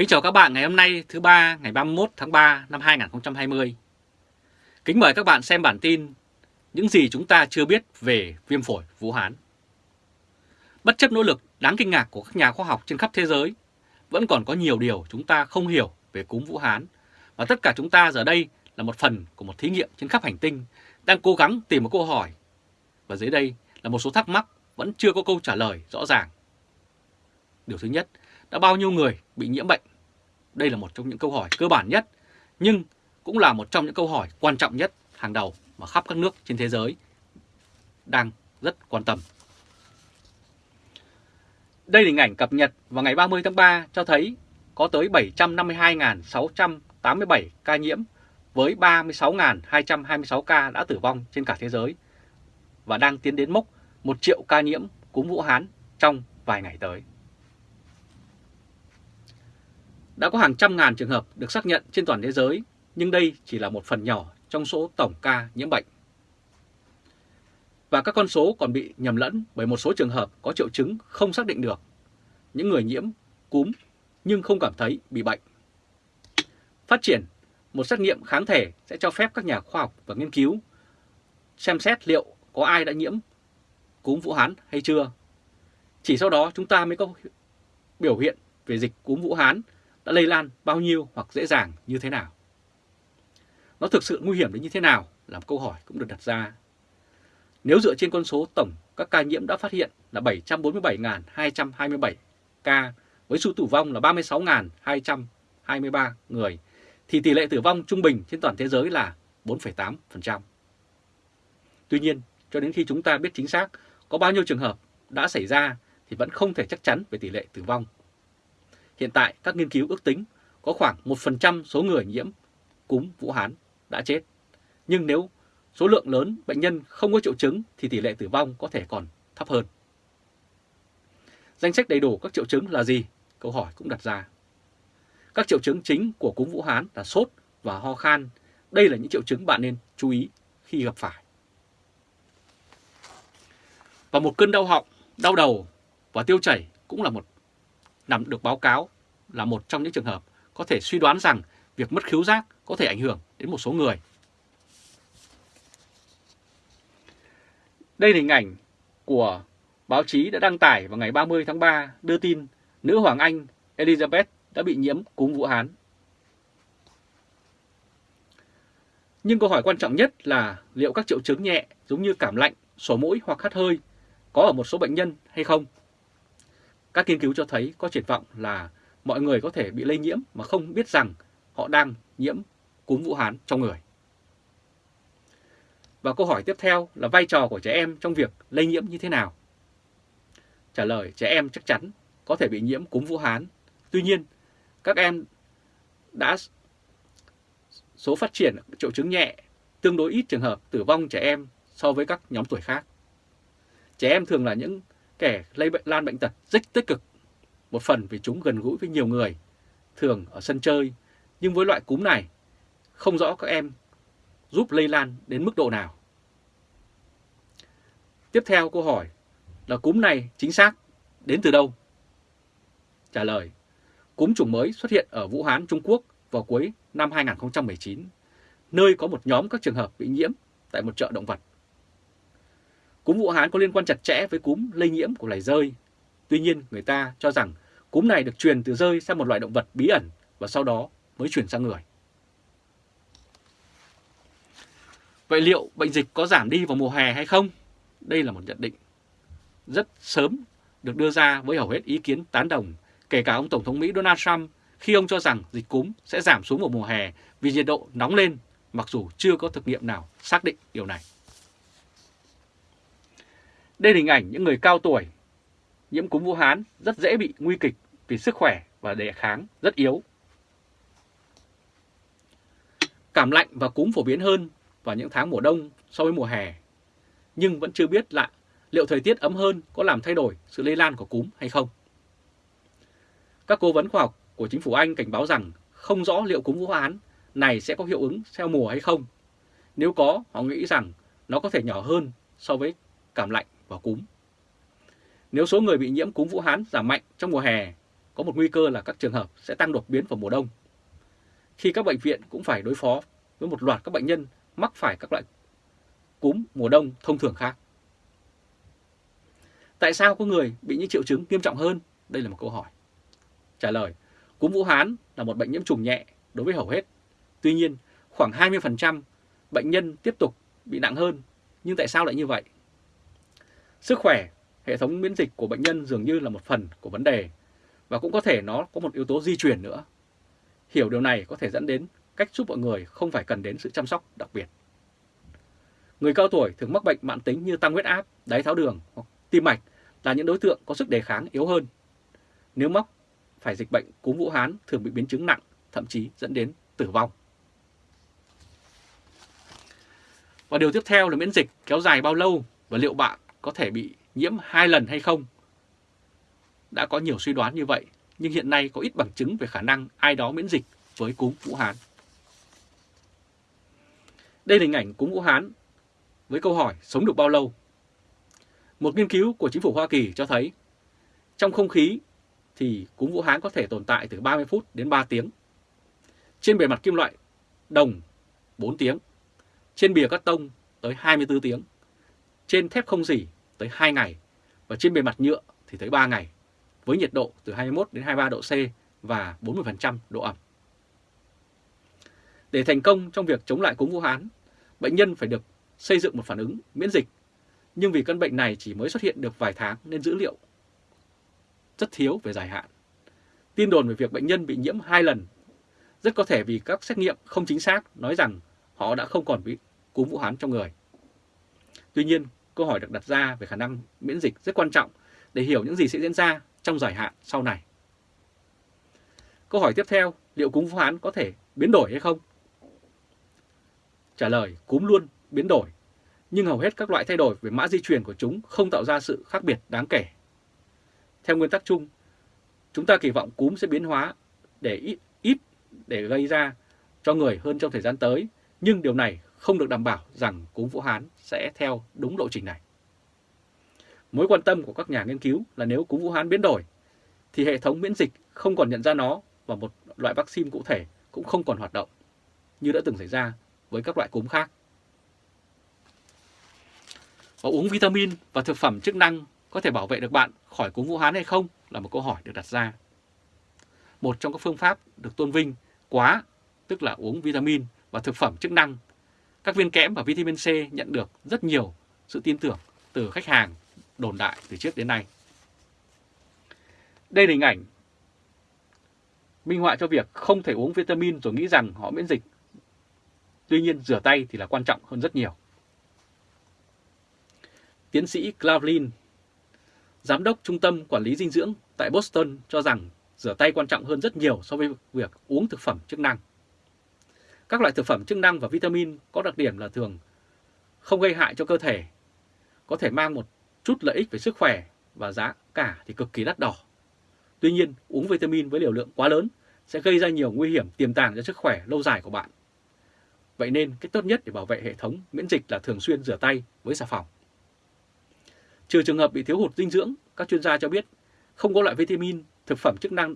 Kính chào các bạn ngày hôm nay thứ ba ngày 31 tháng 3 năm 2020. Kính mời các bạn xem bản tin những gì chúng ta chưa biết về viêm phổi Vũ Hán. Bất chấp nỗ lực đáng kinh ngạc của các nhà khoa học trên khắp thế giới, vẫn còn có nhiều điều chúng ta không hiểu về cúm Vũ Hán và tất cả chúng ta giờ đây là một phần của một thí nghiệm trên khắp hành tinh đang cố gắng tìm một câu hỏi và dưới đây là một số thắc mắc vẫn chưa có câu trả lời rõ ràng. Điều thứ nhất, đã bao nhiêu người bị nhiễm bệnh? Đây là một trong những câu hỏi cơ bản nhất, nhưng cũng là một trong những câu hỏi quan trọng nhất hàng đầu mà khắp các nước trên thế giới đang rất quan tâm. Đây là hình ảnh cập nhật vào ngày 30 tháng 3 cho thấy có tới 752.687 ca nhiễm với 36.226 ca đã tử vong trên cả thế giới và đang tiến đến mốc 1 triệu ca nhiễm cúm Vũ Hán trong vài ngày tới. Đã có hàng trăm ngàn trường hợp được xác nhận trên toàn thế giới, nhưng đây chỉ là một phần nhỏ trong số tổng ca nhiễm bệnh. Và các con số còn bị nhầm lẫn bởi một số trường hợp có triệu chứng không xác định được. Những người nhiễm cúm nhưng không cảm thấy bị bệnh. Phát triển một xét nghiệm kháng thể sẽ cho phép các nhà khoa học và nghiên cứu xem xét liệu có ai đã nhiễm cúm Vũ Hán hay chưa. Chỉ sau đó chúng ta mới có biểu hiện về dịch cúm Vũ Hán đã lây lan bao nhiêu hoặc dễ dàng như thế nào. Nó thực sự nguy hiểm đến như thế nào là một câu hỏi cũng được đặt ra. Nếu dựa trên con số tổng các ca nhiễm đã phát hiện là 747.227 ca với số tử vong là 36.223 người thì tỷ lệ tử vong trung bình trên toàn thế giới là 4,8%. Tuy nhiên, cho đến khi chúng ta biết chính xác có bao nhiêu trường hợp đã xảy ra thì vẫn không thể chắc chắn về tỷ lệ tử vong. Hiện tại các nghiên cứu ước tính có khoảng 1% số người nhiễm cúm Vũ Hán đã chết. Nhưng nếu số lượng lớn bệnh nhân không có triệu chứng thì tỷ lệ tử vong có thể còn thấp hơn. Danh sách đầy đủ các triệu chứng là gì? Câu hỏi cũng đặt ra. Các triệu chứng chính của cúm Vũ Hán là sốt và ho khan. Đây là những triệu chứng bạn nên chú ý khi gặp phải. Và một cơn đau họng, đau đầu và tiêu chảy cũng là một nằm được báo cáo là một trong những trường hợp có thể suy đoán rằng việc mất khiếu giác có thể ảnh hưởng đến một số người. Đây là hình ảnh của báo chí đã đăng tải vào ngày 30 tháng 3 đưa tin nữ hoàng Anh Elizabeth đã bị nhiễm cúm Vũ Hán. Nhưng câu hỏi quan trọng nhất là liệu các triệu chứng nhẹ giống như cảm lạnh, sổ mũi hoặc hắt hơi có ở một số bệnh nhân hay không? Các nghiên cứu cho thấy có triển vọng là mọi người có thể bị lây nhiễm mà không biết rằng họ đang nhiễm cúm Vũ Hán trong người. Và câu hỏi tiếp theo là vai trò của trẻ em trong việc lây nhiễm như thế nào? Trả lời trẻ em chắc chắn có thể bị nhiễm cúm Vũ Hán. Tuy nhiên, các em đã số phát triển triệu chứng nhẹ, tương đối ít trường hợp tử vong trẻ em so với các nhóm tuổi khác. Trẻ em thường là những kẻ lây bệnh lan bệnh tật rất tích cực, một phần vì chúng gần gũi với nhiều người, thường ở sân chơi, nhưng với loại cúm này, không rõ các em giúp lây lan đến mức độ nào. Tiếp theo câu hỏi là cúm này chính xác đến từ đâu? Trả lời, cúm chủng mới xuất hiện ở Vũ Hán, Trung Quốc vào cuối năm 2019, nơi có một nhóm các trường hợp bị nhiễm tại một chợ động vật. Cúm Vũ Hán có liên quan chặt chẽ với cúm lây nhiễm của loài rơi. Tuy nhiên, người ta cho rằng cúm này được truyền từ rơi sang một loại động vật bí ẩn và sau đó mới chuyển sang người. Vậy liệu bệnh dịch có giảm đi vào mùa hè hay không? Đây là một nhận định rất sớm được đưa ra với hầu hết ý kiến tán đồng, kể cả ông Tổng thống Mỹ Donald Trump khi ông cho rằng dịch cúm sẽ giảm xuống vào mùa hè vì nhiệt độ nóng lên, mặc dù chưa có thực nghiệm nào xác định điều này. Đây là hình ảnh những người cao tuổi nhiễm cúm Vũ Hán rất dễ bị nguy kịch vì sức khỏe và đề kháng rất yếu. Cảm lạnh và cúm phổ biến hơn vào những tháng mùa đông so với mùa hè, nhưng vẫn chưa biết lạ liệu thời tiết ấm hơn có làm thay đổi sự lây lan của cúm hay không. Các cố vấn khoa học của chính phủ Anh cảnh báo rằng không rõ liệu cúm Vũ Hán này sẽ có hiệu ứng theo mùa hay không. Nếu có, họ nghĩ rằng nó có thể nhỏ hơn so với cảm lạnh và cúm. Nếu số người bị nhiễm cúm Vũ Hán giảm mạnh trong mùa hè, có một nguy cơ là các trường hợp sẽ tăng đột biến vào mùa đông. Khi các bệnh viện cũng phải đối phó với một loạt các bệnh nhân mắc phải các loại cúm mùa đông thông thường khác. Tại sao có người bị những triệu chứng nghiêm trọng hơn? Đây là một câu hỏi. Trả lời, cúm Vũ Hán là một bệnh nhiễm trùng nhẹ đối với hầu hết. Tuy nhiên, khoảng 20% bệnh nhân tiếp tục bị nặng hơn. Nhưng tại sao lại như vậy? Sức khỏe, hệ thống miễn dịch của bệnh nhân dường như là một phần của vấn đề và cũng có thể nó có một yếu tố di truyền nữa. Hiểu điều này có thể dẫn đến cách giúp mọi người không phải cần đến sự chăm sóc đặc biệt. Người cao tuổi thường mắc bệnh mãn tính như tăng huyết áp, đái tháo đường hoặc tim mạch là những đối tượng có sức đề kháng yếu hơn. Nếu mắc phải dịch bệnh cúm Vũ Hán thường bị biến chứng nặng, thậm chí dẫn đến tử vong. Và điều tiếp theo là miễn dịch kéo dài bao lâu và liệu bạn có thể bị nhiễm hai lần hay không? Đã có nhiều suy đoán như vậy, nhưng hiện nay có ít bằng chứng về khả năng ai đó miễn dịch với cúm Vũ Hán. Đây là hình ảnh cúm Vũ Hán với câu hỏi sống được bao lâu? Một nghiên cứu của chính phủ Hoa Kỳ cho thấy trong không khí thì cúm Vũ Hán có thể tồn tại từ 30 phút đến 3 tiếng. Trên bề mặt kim loại đồng 4 tiếng, trên bìa cắt tông tới 24 tiếng, trên thép không dỉ tới 2 ngày và trên bề mặt nhựa thì tới 3 ngày với nhiệt độ từ 21 đến 23 độ C và 40% độ ẩm. Để thành công trong việc chống lại cúm Vũ Hán, bệnh nhân phải được xây dựng một phản ứng miễn dịch, nhưng vì căn bệnh này chỉ mới xuất hiện được vài tháng nên dữ liệu rất thiếu về dài hạn. Tin đồn về việc bệnh nhân bị nhiễm hai lần rất có thể vì các xét nghiệm không chính xác nói rằng họ đã không còn bị cúm Vũ Hán trong người. Tuy nhiên, câu hỏi được đặt ra về khả năng miễn dịch rất quan trọng để hiểu những gì sẽ diễn ra trong dài hạn sau này. Câu hỏi tiếp theo, liệu cúm Vũ Hán có thể biến đổi hay không? Trả lời, cúm luôn biến đổi, nhưng hầu hết các loại thay đổi về mã di truyền của chúng không tạo ra sự khác biệt đáng kể. Theo nguyên tắc chung, chúng ta kỳ vọng cúm sẽ biến hóa để ít, ít để gây ra cho người hơn trong thời gian tới, nhưng điều này không được đảm bảo rằng cúm Vũ Hán sẽ theo đúng lộ trình này. Mối quan tâm của các nhà nghiên cứu là nếu cúm Vũ Hán biến đổi, thì hệ thống miễn dịch không còn nhận ra nó và một loại vaccine cụ thể cũng không còn hoạt động, như đã từng xảy ra với các loại cúm khác. Và uống vitamin và thực phẩm chức năng có thể bảo vệ được bạn khỏi cúm Vũ Hán hay không là một câu hỏi được đặt ra. Một trong các phương pháp được tôn vinh quá, tức là uống vitamin và thực phẩm chức năng. Các viên kẽm và vitamin C nhận được rất nhiều sự tin tưởng từ khách hàng đồn đại từ trước đến nay. Đây là hình ảnh minh họa cho việc không thể uống vitamin rồi nghĩ rằng họ miễn dịch. Tuy nhiên rửa tay thì là quan trọng hơn rất nhiều. Tiến sĩ Clavlin, Giám đốc Trung tâm Quản lý Dinh dưỡng tại Boston cho rằng rửa tay quan trọng hơn rất nhiều so với việc uống thực phẩm chức năng. Các loại thực phẩm chức năng và vitamin có đặc điểm là thường không gây hại cho cơ thể, có thể mang một chút lợi ích về sức khỏe và giá cả thì cực kỳ đắt đỏ. Tuy nhiên, uống vitamin với liều lượng quá lớn sẽ gây ra nhiều nguy hiểm tiềm tàng cho sức khỏe lâu dài của bạn. Vậy nên, cách tốt nhất để bảo vệ hệ thống miễn dịch là thường xuyên rửa tay với xà phòng. Trừ trường hợp bị thiếu hụt dinh dưỡng, các chuyên gia cho biết không có loại vitamin, thực phẩm chức năng,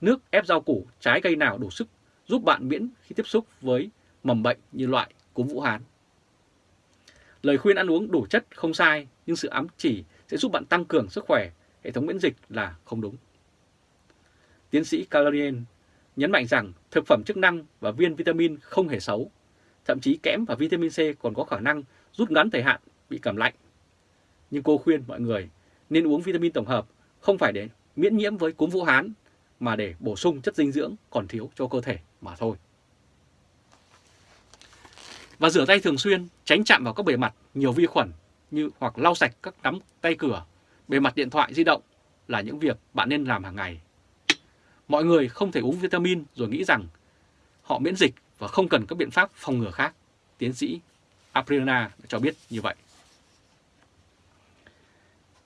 nước ép rau củ, trái cây nào đủ sức giúp bạn miễn khi tiếp xúc với mầm bệnh như loại cúm Vũ Hán. Lời khuyên ăn uống đủ chất không sai, nhưng sự ám chỉ sẽ giúp bạn tăng cường sức khỏe, hệ thống miễn dịch là không đúng. Tiến sĩ Calorien nhấn mạnh rằng thực phẩm chức năng và viên vitamin không hề xấu. Thậm chí kẽm và vitamin C còn có khả năng rút ngắn thời hạn bị cảm lạnh. Nhưng cô khuyên mọi người nên uống vitamin tổng hợp không phải để miễn nhiễm với cúm Vũ Hán mà để bổ sung chất dinh dưỡng còn thiếu cho cơ thể mà thôi. Và rửa tay thường xuyên, tránh chạm vào các bề mặt nhiều vi khuẩn như hoặc lau sạch các nắm tay cửa, bề mặt điện thoại di động là những việc bạn nên làm hàng ngày. Mọi người không thể uống vitamin rồi nghĩ rằng họ miễn dịch và không cần các biện pháp phòng ngừa khác. Tiến sĩ Aprina cho biết như vậy.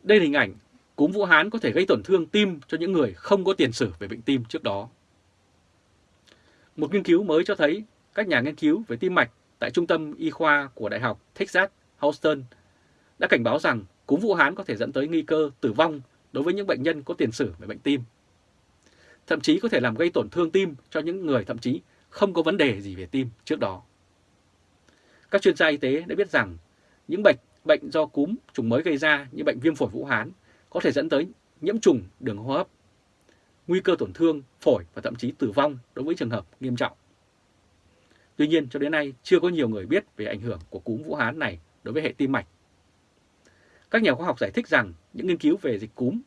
Đây là hình ảnh cúm Vũ Hán có thể gây tổn thương tim cho những người không có tiền sử về bệnh tim trước đó. Một nghiên cứu mới cho thấy các nhà nghiên cứu về tim mạch tại Trung tâm Y khoa của Đại học Texas, Houston đã cảnh báo rằng cúm Vũ Hán có thể dẫn tới nguy cơ tử vong đối với những bệnh nhân có tiền sử về bệnh tim. thậm chí có thể làm gây tổn thương tim cho những người thậm chí không có vấn đề gì về tim trước đó. Các chuyên gia y tế đã biết rằng những bệnh bệnh do cúm trùng mới gây ra như bệnh viêm phổi Vũ Hán có thể dẫn tới nhiễm trùng đường hô hấp, nguy cơ tổn thương phổi và thậm chí tử vong đối với trường hợp nghiêm trọng. Tuy nhiên cho đến nay chưa có nhiều người biết về ảnh hưởng của cúm Vũ Hán này đối với hệ tim mạch. Các nhà khoa học giải thích rằng những nghiên cứu về dịch cúm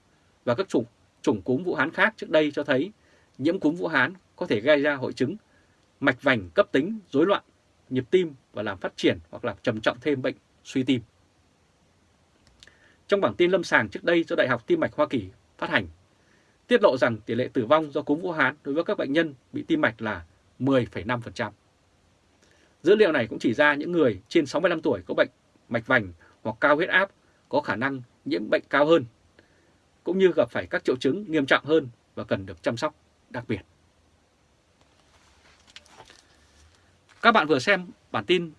và các chủng, chủng cúm Vũ Hán khác trước đây cho thấy nhiễm cúm Vũ Hán có thể gây ra hội chứng mạch vành cấp tính rối loạn nhịp tim và làm phát triển hoặc làm trầm trọng thêm bệnh suy tim. Trong bản tin lâm sàng trước đây do Đại học Tim mạch Hoa Kỳ phát hành, tiết lộ rằng tỷ lệ tử vong do cúm Vũ Hán đối với các bệnh nhân bị tim mạch là 10,5%. Dữ liệu này cũng chỉ ra những người trên 65 tuổi có bệnh mạch vành hoặc cao huyết áp có khả năng nhiễm bệnh cao hơn, cũng như gặp phải các triệu chứng nghiêm trọng hơn và cần được chăm sóc đặc biệt. Các bạn vừa xem bản tin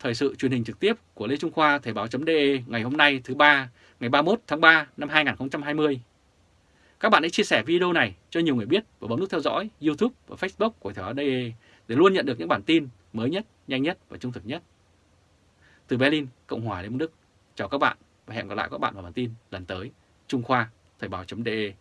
thời sự truyền hình trực tiếp của Lê Trung Khoa Thời báo.de ngày hôm nay thứ ba ngày 31 tháng 3 năm 2020. Các bạn hãy chia sẻ video này cho nhiều người biết và bấm nút theo dõi YouTube và Facebook của Thời báo.de để luôn nhận được những bản tin mới nhất, nhanh nhất và trung thực nhất. Từ Berlin, Cộng hòa Liên bang Đức, chào các bạn và hẹn gặp lại các bạn vào bản tin lần tới. Trung Khoa Thời báo.de